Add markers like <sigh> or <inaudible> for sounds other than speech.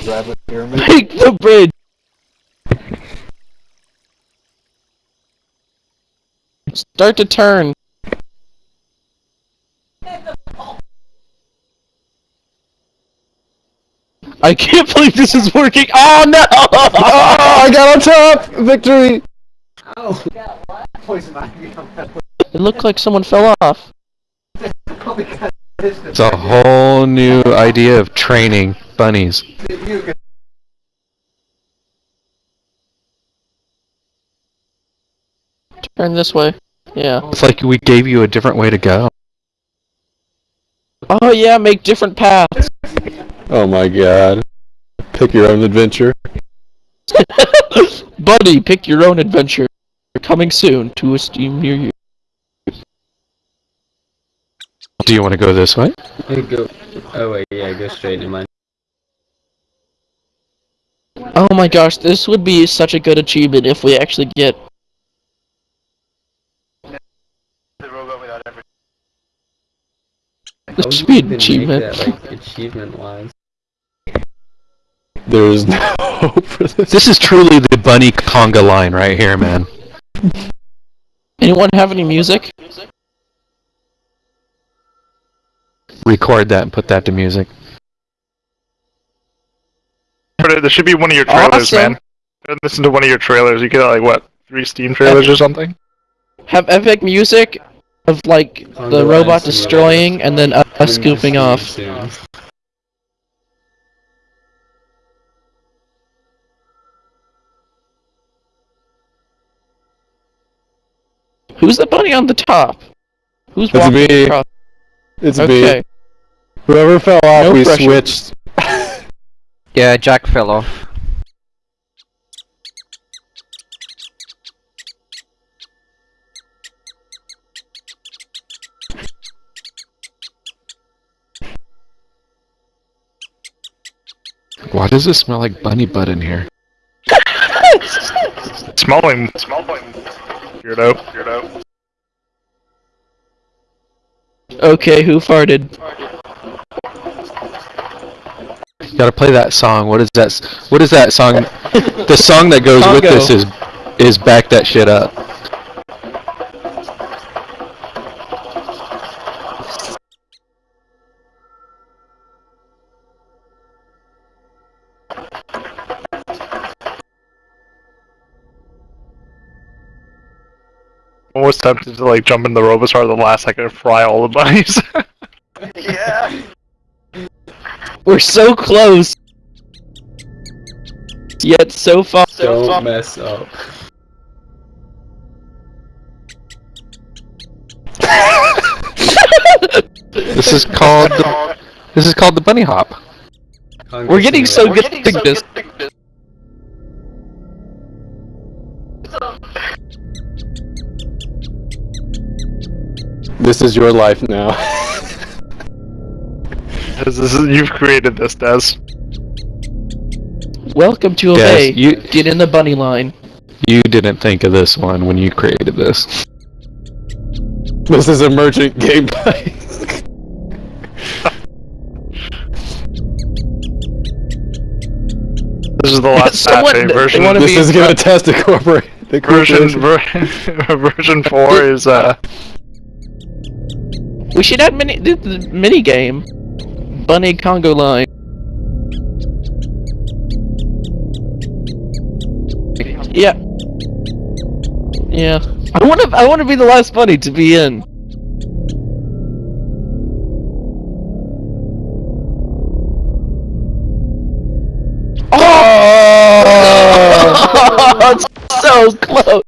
the rabbit pyramid. Make the bridge! Start to turn. I can't believe this is working. Oh no! Oh, I got on top! Victory! Ow! Poison ivy on that It looked like someone fell off. one because this It's a whole new idea of training bunnies. Turn this way. Yeah. It's like we gave you a different way to go. Oh yeah, make different paths. Oh my god. Pick your own adventure. <laughs> Buddy, pick your own adventure. Coming soon to a Steam near you. Do you want to go this way? I go. Oh wait, yeah, go straight in mine. Oh my gosh, this would be such a good achievement if we actually get. This How should be an achievement. That, like achievement wise. There is <laughs> no hope for this. This is truly the bunny conga line right here, man. Anyone have any music? Record that and put that to music. But there should be one of your trailers, Awesome. man. Listen to one of your trailers. You get like what three Steam trailers or something. Have epic music of like On the the robot lines, destroying and then us Coming to scooping off. soon. Who's the bunny on the top? Who's That's walking me. across? It's Okay. Whoever fell off, No we pressure. switched. <laughs> Yeah, Jack fell off. Why does it smell like bunny butt in here? <laughs> Smelling, smelling. Weirdo, weirdo. Okay, who farted? You gotta play that song. What is that? What is that song? the song that goes with this is is back that shit up. I was tempted to like jump in the Robosar at the last second and fry all the bunnies. <laughs> yeah. We're so close. Yet so far. Don't mess up. This is called the, this is called the bunny hop. We're getting so good at this. This is your life now. <laughs> This is, you've created this, Des. Welcome to Yes, Obey. you- Get in the bunny line. you didn't think of this one when you created this. This is emergent gameplay. This is the last <laughs> Someone- patch, they version. this be- is gonna test the corporate. The version ver- <laughs> version four is uh We should add mini the, the mini game. Bunny conga line. Yeah. Yeah. I want to. I want to be the last bunny to be in. <laughs> Oh! <laughs> so close.